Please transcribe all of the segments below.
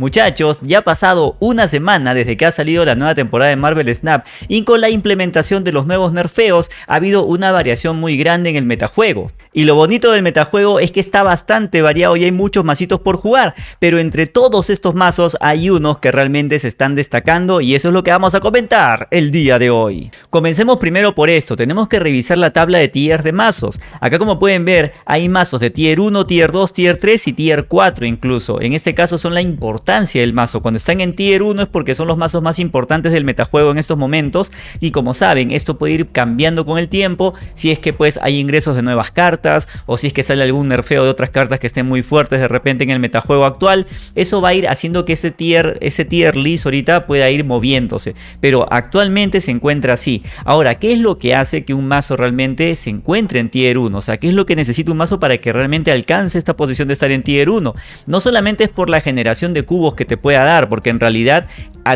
Muchachos, ya ha pasado una semana desde que ha salido la nueva temporada de Marvel Snap y con la implementación de los nuevos nerfeos ha habido una variación muy grande en el metajuego. Y lo bonito del metajuego es que está bastante variado y hay muchos masitos por jugar, pero entre todos estos mazos hay unos que realmente se están destacando y eso es lo que vamos a comentar el día de hoy. Comencemos primero por esto, tenemos que revisar la tabla de tier de mazos. Acá como pueden ver hay mazos de tier 1, tier 2, tier 3 y tier 4 incluso. En este caso son la del mazo. Cuando están en tier 1 es porque son los mazos más importantes del metajuego en estos momentos y como saben esto puede ir cambiando con el tiempo si es que pues hay ingresos de nuevas cartas o si es que sale algún nerfeo de otras cartas que estén muy fuertes de repente en el metajuego actual, eso va a ir haciendo que ese tier, ese tier list ahorita pueda ir moviéndose, pero actualmente se encuentra así. Ahora, ¿qué es lo que hace que un mazo realmente se encuentre en tier 1? O sea, ¿qué es lo que necesita un mazo para que realmente alcance esta posición de estar en tier 1? No solamente es por la generación de cubos que te pueda dar, porque en realidad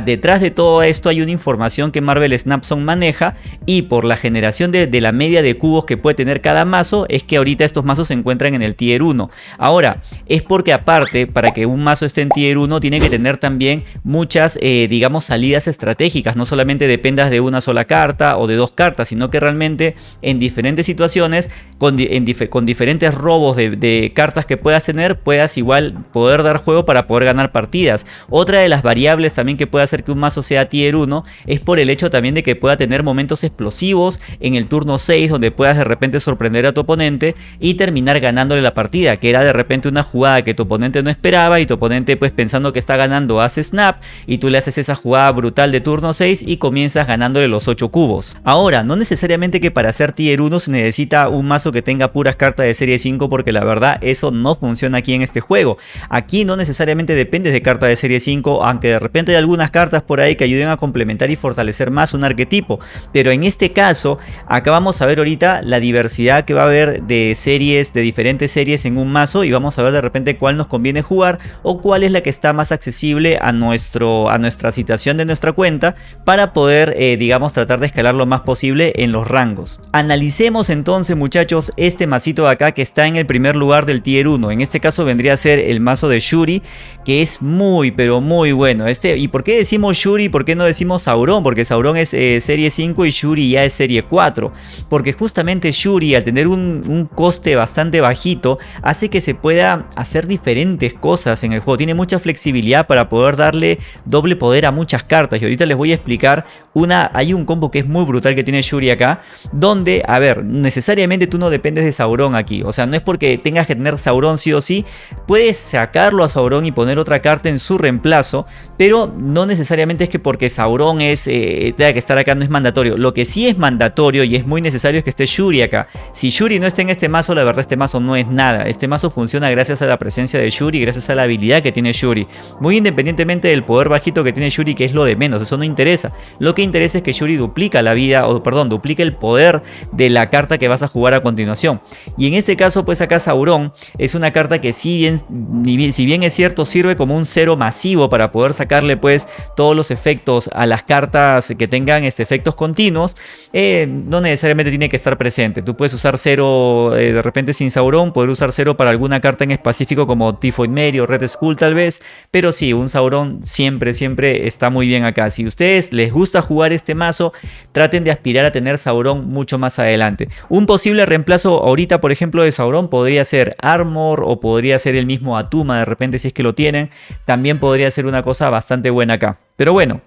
detrás de todo esto hay una información que Marvel Snapson maneja y por la generación de, la media de cubos que puede tener cada mazo es que ahorita estos mazos se encuentran en el tier 1. Ahora, es porque aparte para que un mazo esté en tier 1 tiene que tener también muchas eh, digamos salidas estratégicas, no solamente dependas de una sola carta o de dos cartas, sino que realmente en diferentes situaciones con, diferentes robos de, de cartas que puedas tener puedas igual poder dar juego para poder ganar partidas. Otra de las variables también que hacer que un mazo sea tier 1 es por el hecho también de que pueda tener momentos explosivos en el turno 6 donde puedas de repente sorprender a tu oponente y terminar ganándole la partida, que era de repente una jugada que tu oponente no esperaba y tu oponente pues pensando que está ganando hace snap y tú le haces esa jugada brutal de turno 6 y comienzas ganándole los 8 cubos. Ahora, no necesariamente que para ser tier 1 se necesita un mazo que tenga puras cartas de serie 5 porque la verdad eso no funciona aquí en este juego. Aquí no necesariamente dependes de cartas de serie 5, aunque de repente hay algunas cartas por ahí que ayuden a complementar y fortalecer más un arquetipo. Pero en este caso, acá vamos a ver ahorita la diversidad que va a haber de series, de diferentes series en un mazo y vamos a ver de repente cuál nos conviene jugar o cuál es la que está más accesible a, nuestro, a nuestra situación de nuestra cuenta para poder, eh, digamos, tratar de escalar lo más posible en los rangos. Analicemos entonces, muchachos, este masito de acá que está en el primer lugar del tier 1. En este caso vendría a ser el mazo de Shuri, que es muy, pero muy bueno. Este, ¿Y por qué decimos Shuri? ¿Por qué no decimos Sauron? Porque Sauron es eh, serie 5 y Shuri ya es serie 4. Porque justamente Shuri al tener un, coste bastante bajito hace que se pueda hacer diferentes cosas en el juego. Tiene mucha flexibilidad para poder darle doble poder a muchas cartas. Y ahorita les voy a explicar una... Hay un combo que es muy brutal que tiene Shuri acá. Donde, a ver, necesariamente tú no dependes de Sauron aquí. O sea, no es porque tengas que tener Sauron sí o sí. Puedes sacarlo a Sauron y poner otra carta en su reemplazo. Pero no necesariamente es que porque Sauron es, eh, tenga que estar acá no es mandatorio. Lo que sí es mandatorio y es muy necesario es que esté Shuri acá. Si Shuri no está en este mazo, la verdad este mazo no es nada. Este mazo funciona gracias a la presencia de Shuri, gracias a la habilidad que tiene Shuri. Muy independientemente del poder bajito que tiene Shuri, que es lo de menos, eso no interesa. Lo que interesa es que Shuri duplica la vida, o perdón, duplica el poder de la carta que vas a jugar a continuación. Y en este caso, pues acá Sauron es una carta que si bien, si bien es cierto, sirve como un cero masivo para poder sacarle pues todos los efectos a las cartas que tengan este, efectos continuos, eh, no necesariamente tiene que estar presente. Tú puedes usar cero eh, de repente sin Sauron, poder usar cero para alguna carta en específico como Typhoid Mary o Red Skull tal vez, pero sí, un Sauron siempre, siempre está muy bien acá. Si ustedes les gusta jugar este mazo, traten de aspirar a tener Sauron mucho más adelante. Un posible reemplazo ahorita, por ejemplo, de Sauron podría ser Armor o podría ser el mismo Atuma de repente si es que lo tienen. También podría ser una cosa bastante buena acá. Pero bueno,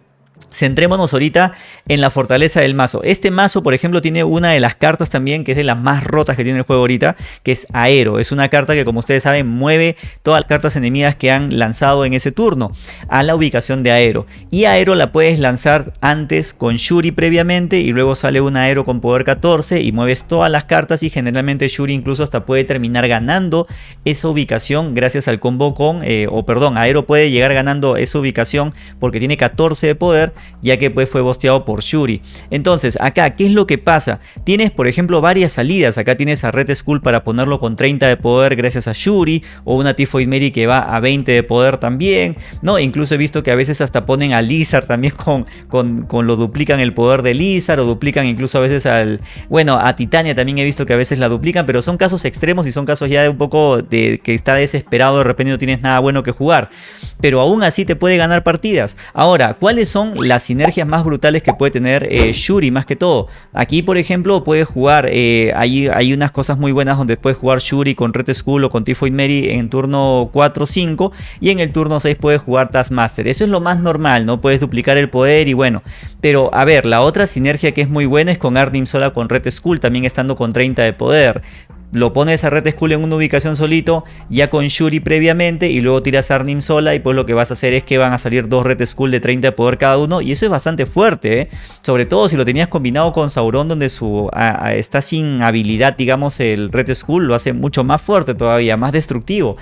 Centrémonos ahorita en la fortaleza del mazo. Este mazo, por ejemplo, tiene una de las cartas también que es de las más rotas que tiene el juego ahorita, que es Aero. Es una carta que, como ustedes saben, mueve todas las cartas enemigas que han lanzado en ese turno a la ubicación de Aero. Y Aero la puedes lanzar antes con Shuri previamente y luego sale un Aero con poder 14 y mueves todas las cartas y generalmente Shuri incluso hasta puede terminar ganando esa ubicación gracias al combo con, eh, o perdón, Aero puede llegar ganando esa ubicación porque tiene 14 de poder ya que pues fue bosteado por Shuri. Entonces acá, ¿qué es lo que pasa? Tienes por ejemplo varias salidas, acá tienes a Red Skull para ponerlo con 30 de poder gracias a Shuri, o una Tifoid Mary que va a 20 de poder también, ¿no? Incluso he visto que a veces hasta ponen a Lizard también con, con, con lo duplican el poder de Lizard, o duplican incluso a veces al, bueno, a Titania también he visto que a veces la duplican, pero son casos extremos y son casos ya de un poco de que está desesperado, de repente no tienes nada bueno que jugar, pero aún así te puede ganar partidas. Ahora, ¿cuáles son las sinergias más brutales que puede tener eh, Shuri más que todo? Aquí, por ejemplo, puedes jugar, eh, hay, hay unas cosas muy buenas donde puedes jugar Shuri con Red Skull o con Tifoid Mary en turno 4 o 5 y en el turno 6 puedes jugar Taskmaster. Eso es lo más normal, ¿no? Puedes duplicar el poder y bueno, pero a ver, la otra sinergia que es muy buena es con Arnim Sola con Red Skull, también estando con 30 de poder lo pones a Red Skull en una ubicación solito, ya con Shuri previamente, y luego tiras a Arnim sola, y pues lo que vas a hacer es que van a salir dos Red Skull de 30 de poder cada uno, y eso es bastante fuerte, ¿eh? sobre todo si lo tenías combinado con Sauron, donde su, está sin habilidad, digamos, el Red Skull, lo hace mucho más fuerte todavía, más destructivo.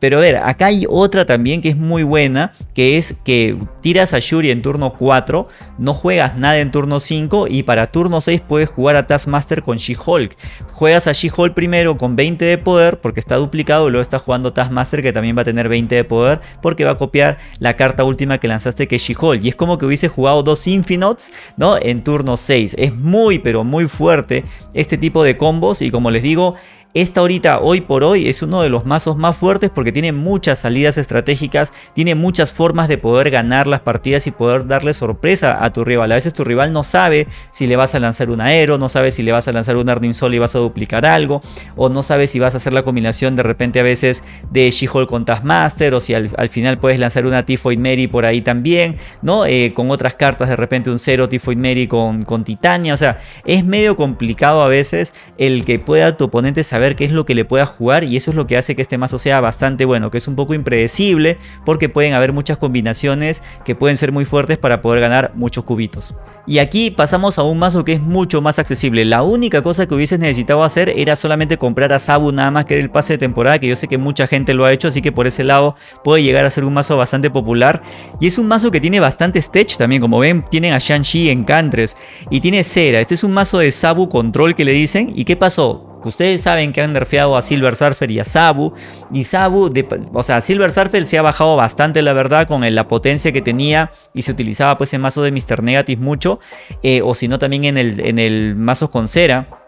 Pero a ver, acá hay otra también que es muy buena, que es que tiras a Shuri en turno 4, no juegas nada en turno 5 y para turno 6 puedes jugar a Taskmaster con She-Hulk. Juegas a She-Hulk primero con 20 de poder porque está duplicado y luego está jugando Taskmaster que también va a tener 20 de poder porque va a copiar la carta última que lanzaste que es She-Hulk. Y es como que hubiese jugado dos Infinots ¿no? en turno 6. Es muy pero muy fuerte este tipo de combos y como les digo esta ahorita, hoy por hoy, es uno de los mazos más fuertes porque tiene muchas salidas estratégicas, tiene muchas formas de poder ganar las partidas y poder darle sorpresa a tu rival. A veces tu rival no sabe si le vas a lanzar un aero, no sabe si le vas a lanzar un Arnim Sol y vas a duplicar algo, o no sabe si vas a hacer la combinación de repente a veces de She-Hulk con Taskmaster, o si al, final puedes lanzar una Tifoid Mary por ahí también, ¿no? Eh, con otras cartas de repente un cero Tifoid Mary con, con Titania, o sea, es medio complicado a veces el que pueda tu oponente saber qué es lo que le pueda jugar y eso es lo que hace que este mazo sea bastante bueno, que es un poco impredecible porque pueden haber muchas combinaciones que pueden ser muy fuertes para poder ganar muchos cubitos. Y aquí pasamos a un mazo que es mucho más accesible. La única cosa que hubieses necesitado hacer era solamente comprar a Sabu nada más que era el pase de temporada, que yo sé que mucha gente lo ha hecho, así que por ese lado puede llegar a ser un mazo bastante popular. Y es un mazo que tiene bastante stage también, como ven tienen a Shang-Chi en Cantres y tiene Cera. Este es un mazo de Sabu Control que le dicen. ¿Y qué pasó? Ustedes saben que han nerfeado a Silver Surfer y a Sabu. Y Sabu, o sea, Silver Surfer se ha bajado bastante la verdad con la potencia que tenía y se utilizaba pues en mazo de Mr. Negative mucho. Eh, o si no también en el, en el mazo con cera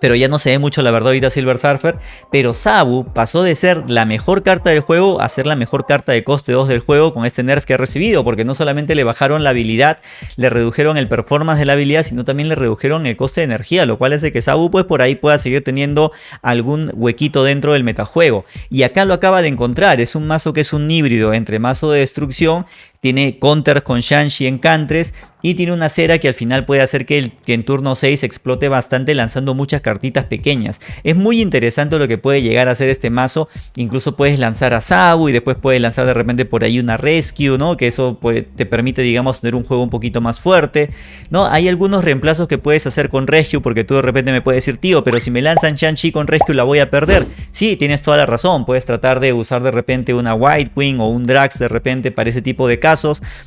pero ya no se ve mucho la verdad ahorita Silver Surfer, pero Sabu pasó de ser la mejor carta del juego a ser la mejor carta de coste 2 del juego con este nerf que ha recibido, porque no solamente le bajaron la habilidad, le redujeron el performance de la habilidad, sino también le redujeron el coste de energía, lo cual hace que Sabu pues por ahí pueda seguir teniendo algún huequito dentro del metajuego. Y acá lo acaba de encontrar, es un mazo que es un híbrido entre mazo de destrucción tiene counters con Shanshi en Cantres y tiene una cera que al final puede hacer que, el, en turno 6 explote bastante lanzando muchas cartitas pequeñas. Es muy interesante lo que puede llegar a hacer este mazo, incluso puedes lanzar a Sabu y después puedes lanzar de repente por ahí una Rescue, ¿no? que eso te permite digamos tener un juego un poquito más fuerte. ¿no? Hay algunos reemplazos que puedes hacer con Rescue porque tú de repente me puedes decir, tío, pero si me lanzan Shang-Chi con Rescue la voy a perder. Sí, tienes toda la razón, puedes tratar de usar de repente una White Queen o un Drax de repente para ese tipo de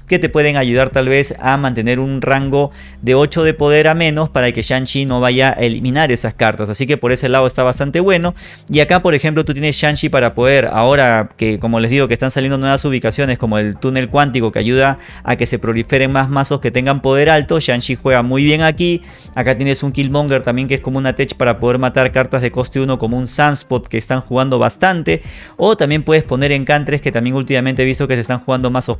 que te pueden ayudar tal vez a mantener un rango de 8 de poder a menos para que Shang-Chi no vaya a eliminar esas cartas. Así que por ese lado está bastante bueno. Y acá por ejemplo tú tienes Shang-Chi para poder, ahora que como les digo que están saliendo nuevas ubicaciones como el túnel cuántico que ayuda a que se proliferen más mazos que tengan poder alto. Shang-Chi juega muy bien aquí. Acá tienes un Killmonger también que es como una tech para poder matar cartas de coste 1 como un Sunspot que están jugando bastante. O también puedes poner encantres que también últimamente he visto que se están jugando mazos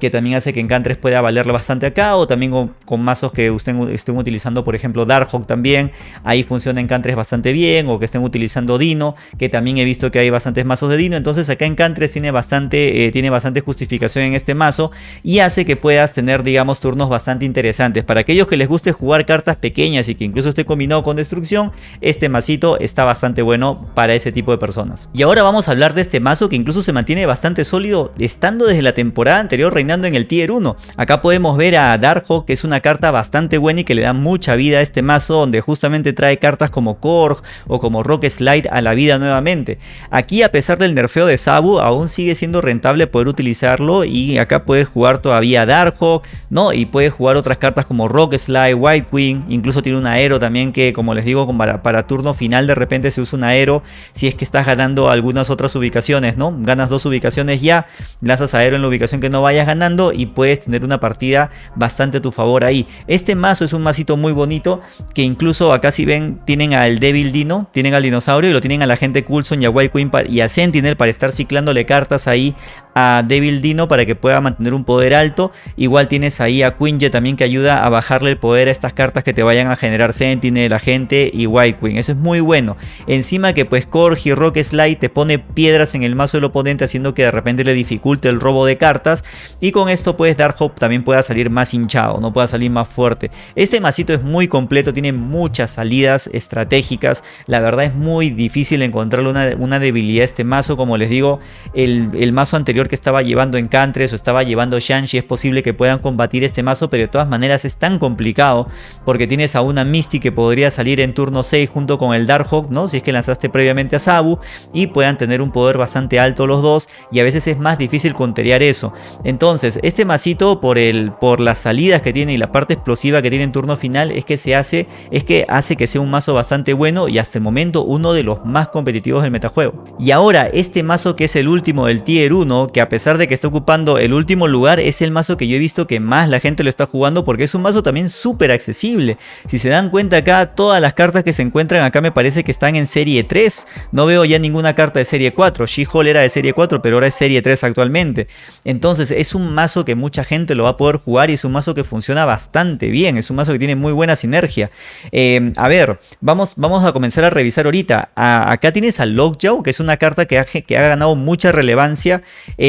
Que también hace que Encantres pueda valerle bastante acá, o también con, mazos que estén, estén, utilizando, por ejemplo, Darkhawk también, ahí funciona Encantres bastante bien, o que estén utilizando Dino, que también he visto que hay bastantes mazos de Dino, entonces acá Encantres tiene bastante, eh, tiene bastante justificación en este mazo, y hace que puedas tener, digamos, turnos bastante interesantes. Para aquellos que les guste jugar cartas pequeñas y que incluso esté combinado con destrucción, este masito está bastante bueno para ese tipo de personas. Y ahora vamos a hablar de este mazo que incluso se mantiene bastante sólido estando desde la temporada anterior reinando en el tier 1. Acá podemos ver a Darkhawk que es una carta bastante buena y que le da mucha vida a este mazo donde justamente trae cartas como Korg o como Rock Slide a la vida nuevamente. Aquí a pesar del nerfeo de Sabu aún sigue siendo rentable poder utilizarlo y acá puedes jugar todavía Darkhawk, ¿no? Y puedes jugar otras cartas como Rock Slide, White Queen, incluso tiene un aero también que como les digo para, para turno final de repente se usa un aero si es que estás ganando algunas otras ubicaciones, ¿no? Ganas dos ubicaciones ya, lanzas aero en la ubicación que no vayas ganando y puedes tener una partida bastante a tu favor ahí. Este mazo es un masito muy bonito que incluso acá si ven tienen al Devil Dino, tienen al dinosaurio y lo tienen a la gente Coulson y a White Queen y a Sentinel para estar ciclándole cartas ahí a Devil Dino para que pueda mantener un poder alto. Igual tienes ahí a Quinje también que ayuda a bajarle el poder a estas cartas que te vayan a generar Sentinel, Agente y White Queen. Eso es muy bueno. Encima que pues Corgi Rock Slide te pone piedras en el mazo del oponente haciendo que de repente le dificulte el robo de cartas. Y con esto puedes dar Hope también pueda salir más hinchado, no pueda salir más fuerte. Este masito es muy completo, tiene muchas salidas estratégicas. La verdad es muy difícil encontrarle una, una debilidad a este mazo. Como les digo, el, el mazo anterior que estaba llevando Encantres o estaba llevando Shanshi es posible que puedan combatir este mazo, pero de todas maneras es tan complicado porque tienes a una Misty que podría salir en turno 6 junto con el Darkhawk, ¿no? Si es que lanzaste previamente a Sabu y puedan tener un poder bastante alto los dos y a veces es más difícil conterear eso. Entonces, este masito por, el, por las salidas que tiene y la parte explosiva que tiene en turno final es que se hace, es que hace que sea un mazo bastante bueno y hasta el momento uno de los más competitivos del metajuego. Y ahora, este mazo que es el último del tier 1, que a pesar de que está ocupando el último lugar, es el mazo que yo he visto que más la gente lo está jugando porque es un mazo también súper accesible. Si se dan cuenta acá, todas las cartas que se encuentran acá me parece que están en serie 3. No veo ya ninguna carta de serie 4. She-Hulk era de serie 4, pero ahora es serie 3 actualmente. Entonces es un mazo que mucha gente lo va a poder jugar y es un mazo que funciona bastante bien. Es un mazo que tiene muy buena sinergia. Eh, a ver, vamos, vamos a comenzar a revisar ahorita. acá tienes a Lockjaw, que es una carta que ha, que ha ganado mucha relevancia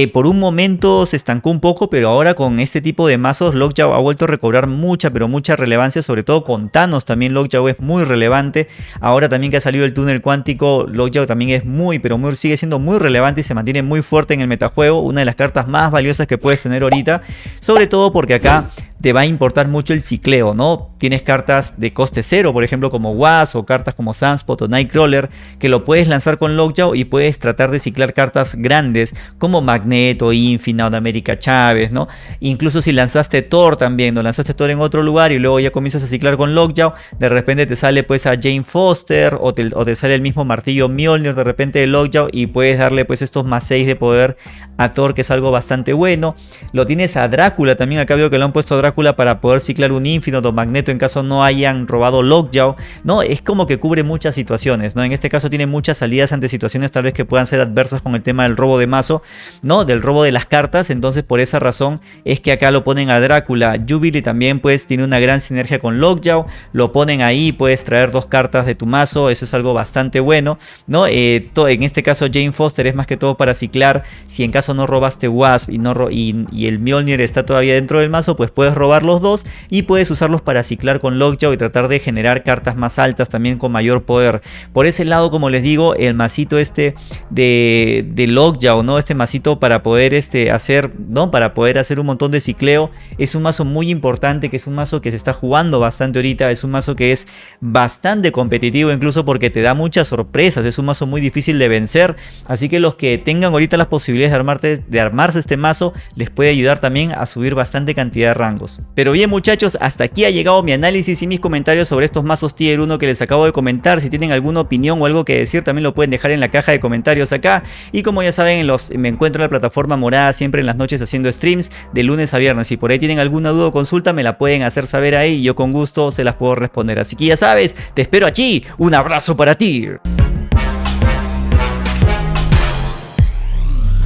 por un momento se estancó un poco, pero ahora con este tipo de mazos Lockjaw ha vuelto a recobrar mucha, pero mucha relevancia, sobre todo con Thanos también Lockjaw es muy relevante. Ahora también que ha salido el túnel cuántico, Lockjaw también es muy, pero muy, sigue siendo muy relevante y se mantiene muy fuerte en el metajuego, una de las cartas más valiosas que puedes tener ahorita, sobre todo porque acá te va a importar mucho el cicleo, ¿no? Tienes cartas de coste cero, por ejemplo como Was o cartas como Sunspot o Nightcrawler, que lo puedes lanzar con Lockjaw y puedes tratar de ciclar cartas grandes como Magneto, Infinite, América Chávez, ¿no? Incluso si lanzaste Thor también, no lanzaste Thor en otro lugar y luego ya comienzas a ciclar con Lockjaw, de repente te sale pues a Jane Foster o te, o te sale el mismo martillo Mjolnir de repente de Lockjaw y puedes darle pues estos más 6 de poder a Thor que es algo bastante bueno. Lo tienes a Drácula también, acá veo que lo han puesto a Drácula para poder ciclar un Infinite o Magneto en caso no hayan robado Lockjaw. No, es como que cubre muchas situaciones, ¿no? En este caso tiene muchas salidas ante situaciones tal vez que puedan ser adversas con el tema del robo de mazo, ¿no? Del robo de las cartas, entonces por esa razón es que acá lo ponen a Drácula. Jubilee también pues tiene una gran sinergia con Lockjaw, lo ponen ahí, puedes traer dos cartas de tu mazo, eso es algo bastante bueno, ¿no? Eh, en este caso Jane Foster es más que todo para ciclar, si en caso no robaste Wasp y, no y, y el Mjolnir está todavía dentro del mazo, pues puedes robar los dos y puedes usarlos para ciclar con Lockjaw y tratar de generar cartas más altas también con mayor poder. Por ese lado, como les digo, el masito este de, Lockjaw, ¿no? Este masito para poder este, hacer, ¿no? Para poder hacer un montón de cicleo. Es un mazo muy importante, que es un mazo que se está jugando bastante ahorita. Es un mazo que es bastante competitivo, incluso porque te da muchas sorpresas. Es un mazo muy difícil de vencer. Así que los que tengan ahorita las posibilidades de, armarte, de armarse este mazo, les puede ayudar también a subir bastante cantidad de rangos. Pero bien muchachos, hasta aquí ha llegado mi análisis y mis comentarios sobre estos mazos tier 1 que les acabo de comentar. Si tienen alguna opinión o algo que decir también lo pueden dejar en la caja de comentarios acá. Y como ya saben, los, me encuentro en la plataforma morada siempre en las noches haciendo streams de lunes a viernes. Si por ahí tienen alguna duda o consulta me la pueden hacer saber ahí y yo con gusto se las puedo responder. Así que ya sabes, te espero allí. Un abrazo para ti.